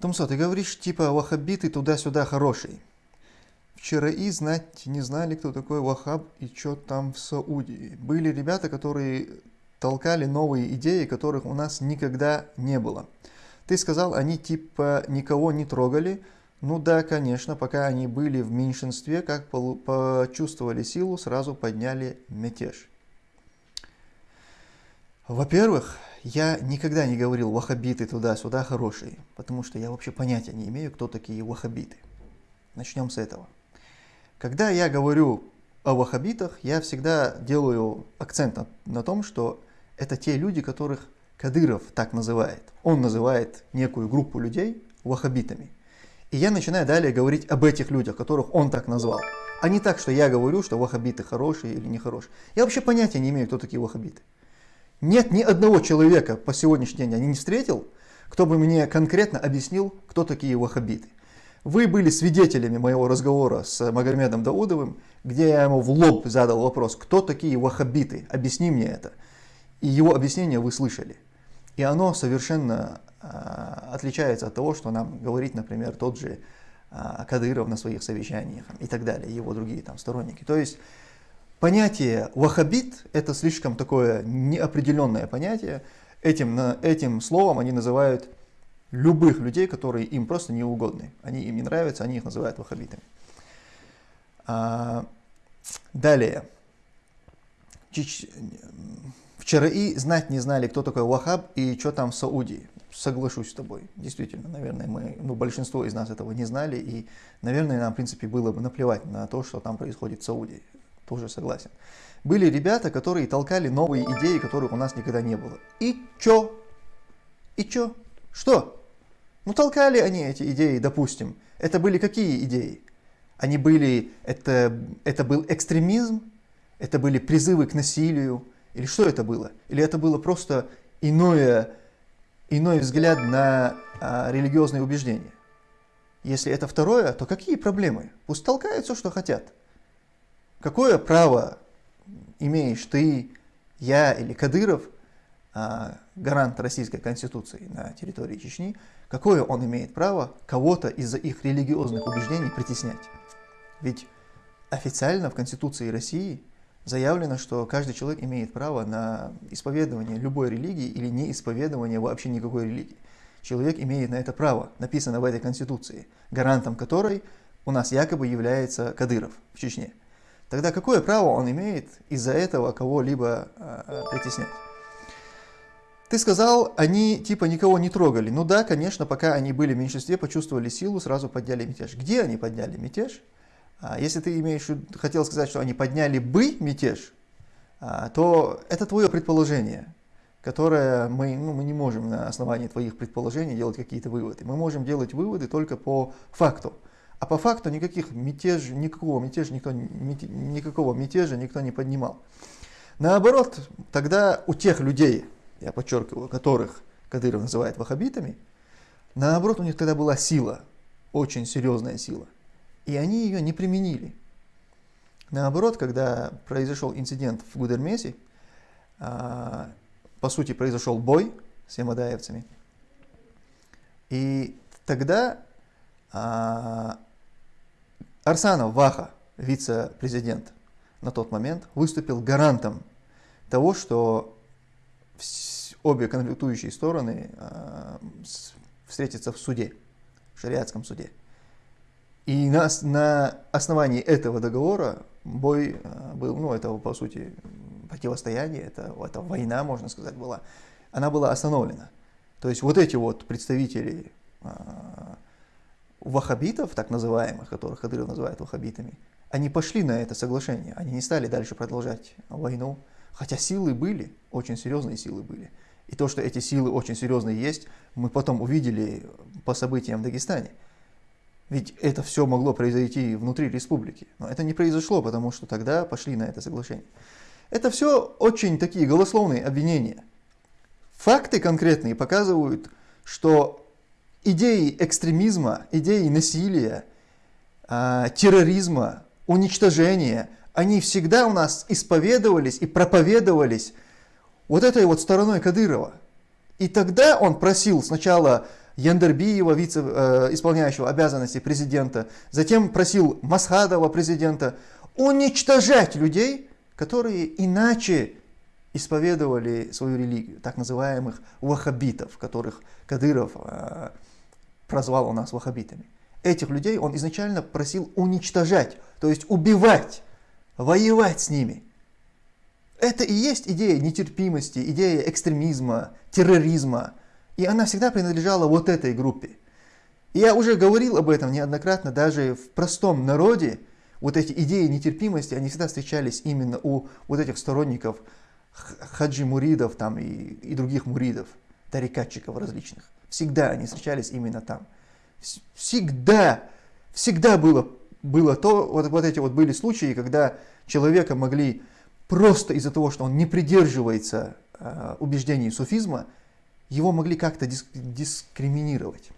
Томсо, ты говоришь, типа, ваххабиты туда-сюда хороший. Вчера и знать не знали, кто такой Вахаб и что там в Саудии. Были ребята, которые толкали новые идеи, которых у нас никогда не было. Ты сказал, они типа никого не трогали. Ну да, конечно, пока они были в меньшинстве, как почувствовали силу, сразу подняли мятеж. Во-первых, я никогда не говорил ваххабиты туда-сюда хорошие, потому что я вообще понятия не имею, кто такие ваххабиты. Начнем с этого. Когда я говорю о ваххабитах, я всегда делаю акцент на, на том, что это те люди, которых Кадыров так называет. Он называет некую группу людей ваххабитами. И я начинаю далее говорить об этих людях, которых он так назвал. А не так, что я говорю, что ваххабиты хорошие или нехорошие. Я вообще понятия не имею, кто такие ваххабиты. Нет ни одного человека по сегодняшний день, я не встретил, кто бы мне конкретно объяснил, кто такие ваххабиты. Вы были свидетелями моего разговора с Магомедом Даудовым, где я ему в лоб задал вопрос, кто такие ваххабиты, объясни мне это. И его объяснение вы слышали. И оно совершенно э, отличается от того, что нам говорит, например, тот же э, Кадыров на своих совещаниях и так далее, его другие там сторонники. То есть Понятие ваххабит – это слишком такое неопределенное понятие. Этим, этим словом они называют любых людей, которые им просто не угодны. Они им не нравятся, они их называют ваххабитами. А, далее. Чич... Вчера и знать не знали, кто такой Вахаб и что там в Саудии. Соглашусь с тобой. Действительно, наверное, мы, ну, большинство из нас этого не знали. И, наверное, нам, в принципе, было бы наплевать на то, что там происходит в Саудии тоже согласен. Были ребята, которые толкали новые идеи, которых у нас никогда не было. И чё? И чё? Что? Ну толкали они эти идеи, допустим. Это были какие идеи? Они были, это, это был экстремизм, это были призывы к насилию, или что это было? Или это было просто иное, иной взгляд на а, религиозные убеждения? Если это второе, то какие проблемы? Пусть толкают все, что хотят. Какое право имеешь ты, я или Кадыров, а, гарант Российской Конституции на территории Чечни, какое он имеет право кого-то из-за их религиозных убеждений притеснять? Ведь официально в Конституции России заявлено, что каждый человек имеет право на исповедование любой религии или неисповедование вообще никакой религии. Человек имеет на это право, написано в этой Конституции, гарантом которой у нас якобы является Кадыров в Чечне. Тогда какое право он имеет из-за этого кого-либо э, притеснять? Ты сказал, они типа никого не трогали. Ну да, конечно, пока они были в меньшинстве, почувствовали силу, сразу подняли мятеж. Где они подняли мятеж? А, если ты имеешь, хотел сказать, что они подняли бы мятеж, а, то это твое предположение, которое мы, ну, мы не можем на основании твоих предположений делать какие-то выводы. Мы можем делать выводы только по факту. А по факту никаких мятеж, никакого мятежа никто, никакого мятежа никто не поднимал. Наоборот, тогда у тех людей, я подчеркиваю, которых Кадыров называет ваххабитами, наоборот, у них тогда была сила, очень серьезная сила. И они ее не применили. Наоборот, когда произошел инцидент в Гудермесе, а, по сути, произошел бой с ямадаевцами. И тогда а, Арсанов Ваха, вице-президент на тот момент, выступил гарантом того, что обе конфликтующие стороны э, встретятся в суде, в шариатском суде. И на, на основании этого договора бой э, был, ну это по сути противостояние, это, это война, можно сказать, была, она была остановлена. То есть вот эти вот представители э, ваххабитов, так называемых, которых Кадыров называет ваххабитами, они пошли на это соглашение, они не стали дальше продолжать войну, хотя силы были, очень серьезные силы были. И то, что эти силы очень серьезные есть, мы потом увидели по событиям в Дагестане. Ведь это все могло произойти внутри республики. Но это не произошло, потому что тогда пошли на это соглашение. Это все очень такие голословные обвинения. Факты конкретные показывают, что идеи экстремизма, идеи насилия, э, терроризма, уничтожения, они всегда у нас исповедовались и проповедовались вот этой вот стороной Кадырова. И тогда он просил сначала Яндербиева, вице, э, исполняющего обязанности президента, затем просил Масхадова, президента, уничтожать людей, которые иначе исповедовали свою религию, так называемых ваххабитов, которых Кадыров э, прозвал у нас ваххабитами. Этих людей он изначально просил уничтожать, то есть убивать, воевать с ними. Это и есть идея нетерпимости, идея экстремизма, терроризма. И она всегда принадлежала вот этой группе. И я уже говорил об этом неоднократно, даже в простом народе, вот эти идеи нетерпимости, они всегда встречались именно у вот этих сторонников хаджи муридов там и, и других муридов, тарикатчиков различных. Всегда они встречались именно там. Всегда, всегда было, было то, вот, вот эти вот были случаи, когда человека могли просто из-за того, что он не придерживается э, убеждений суфизма, его могли как-то диск, дискриминировать.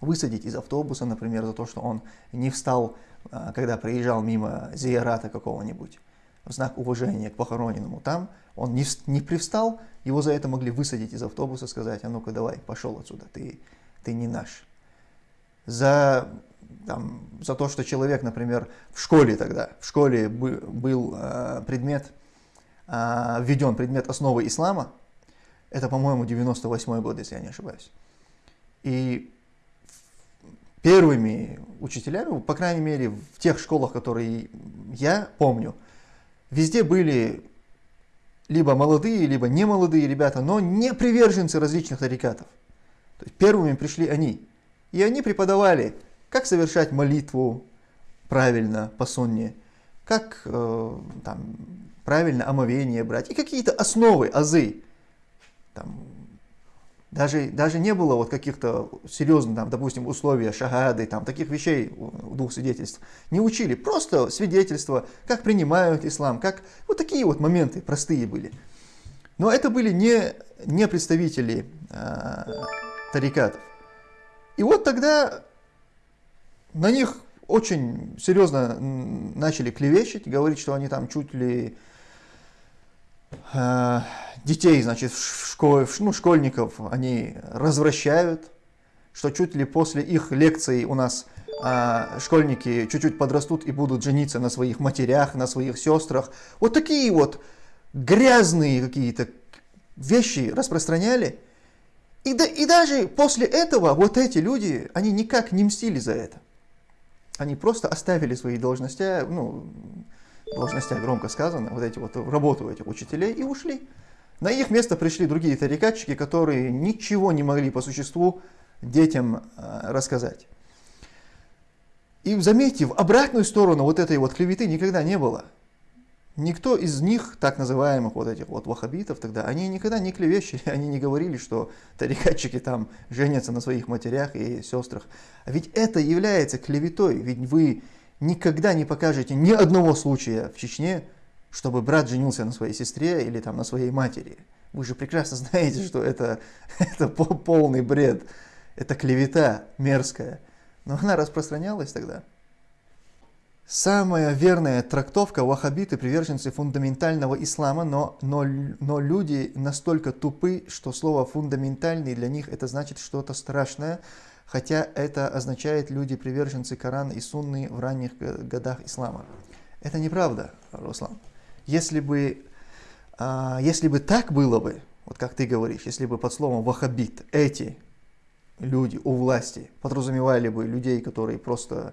Высадить из автобуса, например, за то, что он не встал, э, когда проезжал мимо зиярата какого-нибудь в знак уважения к похороненному там, он не, не привстал, его за это могли высадить из автобуса, сказать, а ну-ка давай, пошел отсюда, ты, ты не наш. За, там, за то, что человек, например, в школе тогда, в школе был э, предмет, э, введен предмет основы ислама, это, по-моему, 98 год, если я не ошибаюсь. И первыми учителями, по крайней мере, в тех школах, которые я помню, Везде были либо молодые, либо не молодые ребята, но не приверженцы различных тарикатов. То есть первыми пришли они. И они преподавали, как совершать молитву правильно по сонне, как э, там, правильно омовение брать, и какие-то основы, азы. Там, даже, даже не было вот каких-то серьезных, там, допустим, условий шагады, там, таких вещей, двух свидетельств. Не учили, просто свидетельства, как принимают ислам, как вот такие вот моменты простые были. Но это были не, не представители э, тарикатов. И вот тогда на них очень серьезно начали клевещить, говорить, что они там чуть ли э, детей, значит, в школе, ну, школьников они развращают, что чуть ли после их лекций у нас а, школьники чуть-чуть подрастут и будут жениться на своих матерях, на своих сестрах. Вот такие вот грязные какие-то вещи распространяли. И, да, и даже после этого вот эти люди, они никак не мстили за это. Они просто оставили свои должности, ну, должности громко сказано, вот эти вот работу этих учителей и ушли. На их место пришли другие тарикатчики, которые ничего не могли по существу детям э, рассказать. И заметьте, в обратную сторону вот этой вот клеветы никогда не было. Никто из них, так называемых вот этих вот ваххабитов тогда, они никогда не клевещили, они не говорили, что тарикатчики там женятся на своих матерях и сестрах. А ведь это является клеветой, ведь вы никогда не покажете ни одного случая в Чечне, чтобы брат женился на своей сестре или там на своей матери. Вы же прекрасно знаете, что это, это полный бред, это клевета мерзкая. Но она распространялась тогда. Самая верная трактовка ваххабиты приверженцы фундаментального ислама, но, но, но люди настолько тупы, что слово фундаментальный для них это значит что-то страшное, хотя это означает люди приверженцы Корана и Сунны в ранних годах ислама. Это неправда, Руслан если бы, а, если бы так было бы, вот как ты говоришь, если бы под словом вахабит эти люди у власти подразумевали бы людей, которые просто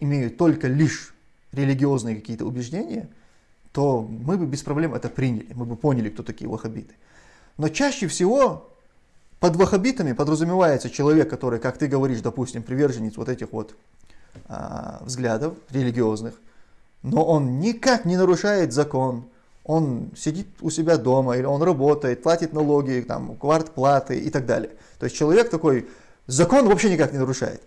имеют только лишь религиозные какие-то убеждения, то мы бы без проблем это приняли, мы бы поняли, кто такие вахабиты. Но чаще всего под вахабитами подразумевается человек, который, как ты говоришь, допустим, приверженец вот этих вот а, взглядов религиозных, но он никак не нарушает закон. Он сидит у себя дома, или он работает, платит налоги, там, квартплаты и так далее. То есть человек такой, закон вообще никак не нарушает.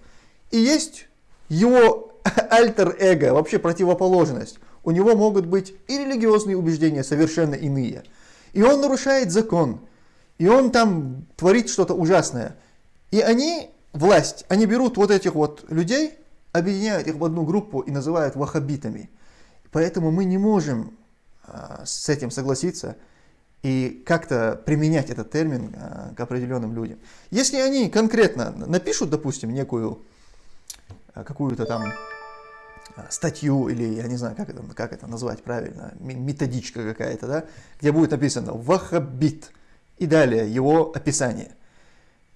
И есть его альтер-эго, вообще противоположность. У него могут быть и религиозные убеждения совершенно иные. И он нарушает закон. И он там творит что-то ужасное. И они, власть, они берут вот этих вот людей, объединяют их в одну группу и называют вахабитами. Поэтому мы не можем а, с этим согласиться. и как-то применять этот термин а, к определенным людям. Если они конкретно напишут, допустим, некую а, какую-то там статью или, я не знаю, как это, как это назвать правильно, методичка какая-то, да, где будет написано «вахабит» и далее его описание.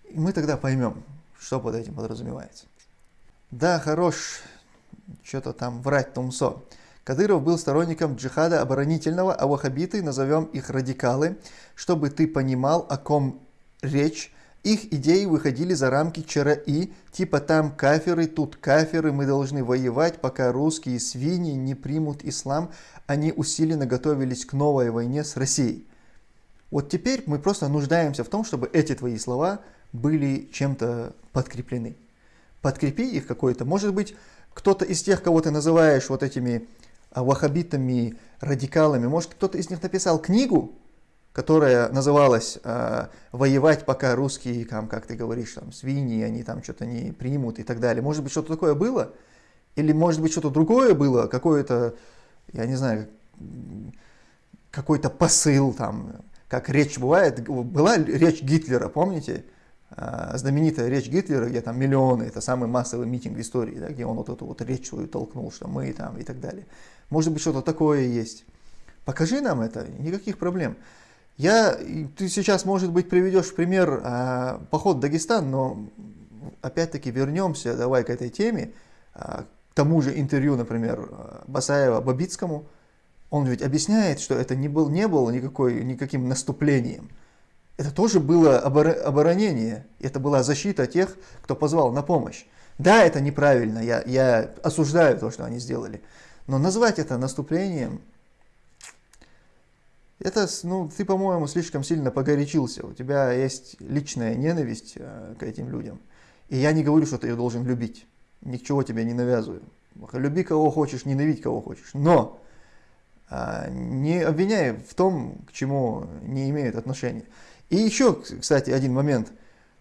И мы тогда поймем, что под этим подразумевается. Да, хорош, что-то там врать Тумсо. Кадыров был сторонником джихада оборонительного, а ваххабиты, назовем их радикалы, чтобы ты понимал, о ком речь. Их идеи выходили за рамки ЧРИ, типа там каферы, тут каферы, мы должны воевать, пока русские свиньи не примут ислам. Они усиленно готовились к новой войне с Россией. Вот теперь мы просто нуждаемся в том, чтобы эти твои слова были чем-то подкреплены. Подкрепи их какой-то. Может быть, кто-то из тех, кого ты называешь вот этими а, ваххабитами, радикалами. Может, кто-то из них написал книгу, которая называлась э, «Воевать, пока русские, там, как ты говоришь, там, свиньи, они там что-то не примут» и так далее. Может быть, что-то такое было? Или, может быть, что-то другое было? Какое-то, я не знаю, какой-то посыл, там, как речь бывает. Была речь Гитлера, помните? А, знаменитая речь Гитлера, где там миллионы, это самый массовый митинг в истории, да, где он вот эту вот речь свою толкнул, что мы там и так далее. Может быть, что-то такое есть. Покажи нам это, никаких проблем. Я, ты сейчас, может быть, приведешь в пример а, поход в Дагестан, но опять-таки вернемся давай к этой теме, а, к тому же интервью, например, Басаева Бабицкому. Он ведь объясняет, что это не, был, не было никакой, никаким наступлением. Это тоже было оборонение, это была защита тех, кто позвал на помощь. Да, это неправильно, я, я осуждаю то, что они сделали. Но назвать это наступлением, это, ну, ты, по-моему, слишком сильно погорячился. У тебя есть личная ненависть э, к этим людям. И я не говорю, что ты ее должен любить. Ничего тебе не навязываю. Люби кого хочешь, ненавидь кого хочешь. Но не обвиняй в том, к чему не имеют отношения. И еще, кстати, один момент.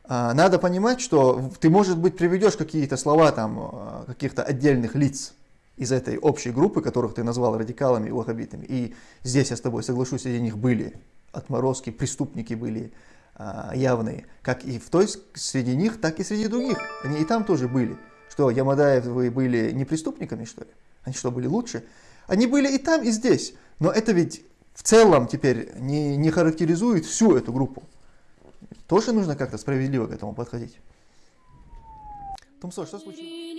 Э, надо понимать, что ты, может быть, приведешь какие-то слова там э, каких-то отдельных лиц, из этой общей группы, которых ты назвал радикалами и ваххабитами. И здесь я с тобой соглашусь, среди них были отморозки, преступники были а, явные, как и в той среди них, так и среди других. Они и там тоже были. Что, Ямадаевы были не преступниками, что ли? Они что, были лучше? Они были и там, и здесь. Но это ведь в целом теперь не, не характеризует всю эту группу. Тоже нужно как-то справедливо к этому подходить. Тумсо, что случилось?